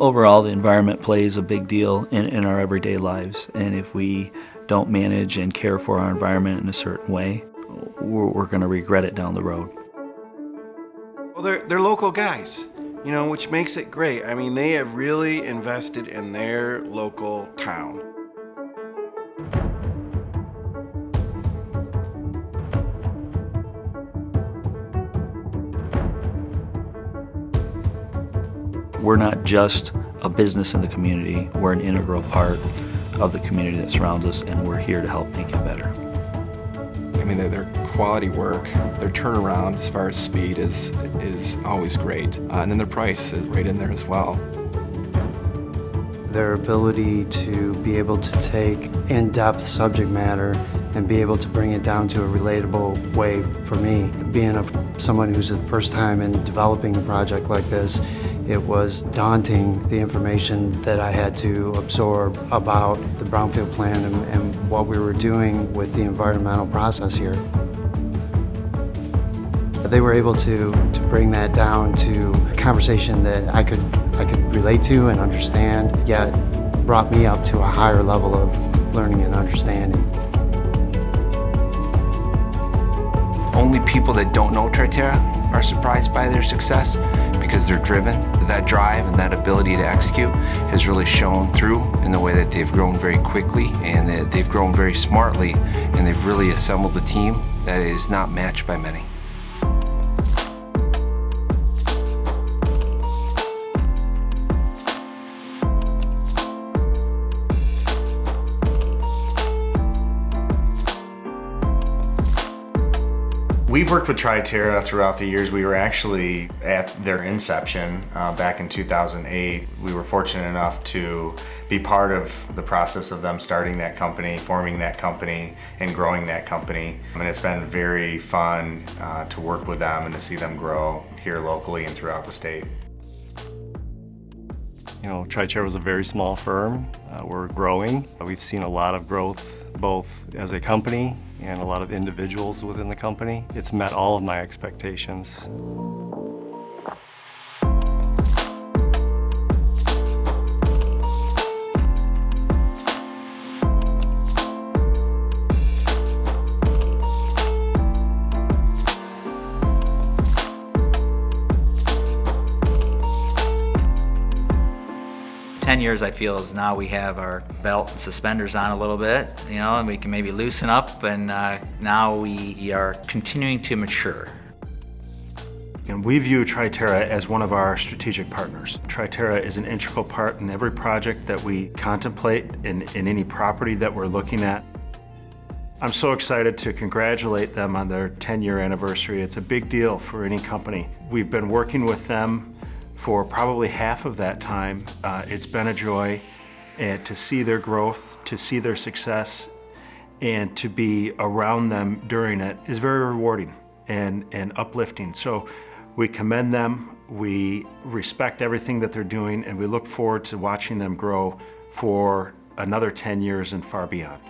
Overall, the environment plays a big deal in, in our everyday lives, and if we don't manage and care for our environment in a certain way, we're, we're going to regret it down the road. Well, they're, they're local guys, you know, which makes it great. I mean, they have really invested in their local town. We're not just a business in the community, we're an integral part of the community that surrounds us and we're here to help make it better. I mean, their, quality work, their turnaround as far as speed is, is always great. Uh, and then their price is right in there as well. Their ability to be able to take in-depth subject matter and be able to bring it down to a relatable way for me. Being a, someone who's the first time in developing a project like this, it was daunting, the information that I had to absorb about the brownfield plan and, and what we were doing with the environmental process here. They were able to, to bring that down to a conversation that I could, I could relate to and understand, yet brought me up to a higher level of learning and understanding. Only people that don't know Triterra are surprised by their success because they're driven. That drive and that ability to execute has really shown through in the way that they've grown very quickly and that they've grown very smartly and they've really assembled a team that is not matched by many. We've worked with Triterra throughout the years. We were actually at their inception uh, back in 2008. We were fortunate enough to be part of the process of them starting that company, forming that company, and growing that company. And it's been very fun uh, to work with them and to see them grow here locally and throughout the state. You know, Triterra was a very small firm. Uh, we're growing. We've seen a lot of growth both as a company and a lot of individuals within the company. It's met all of my expectations. 10 years I feel is now we have our belt and suspenders on a little bit, you know, and we can maybe loosen up and uh, now we are continuing to mature. And we view Triterra as one of our strategic partners. Triterra is an integral part in every project that we contemplate in, in any property that we're looking at. I'm so excited to congratulate them on their 10-year anniversary. It's a big deal for any company. We've been working with them for probably half of that time. Uh, it's been a joy and to see their growth, to see their success, and to be around them during it is very rewarding and, and uplifting. So we commend them, we respect everything that they're doing, and we look forward to watching them grow for another 10 years and far beyond.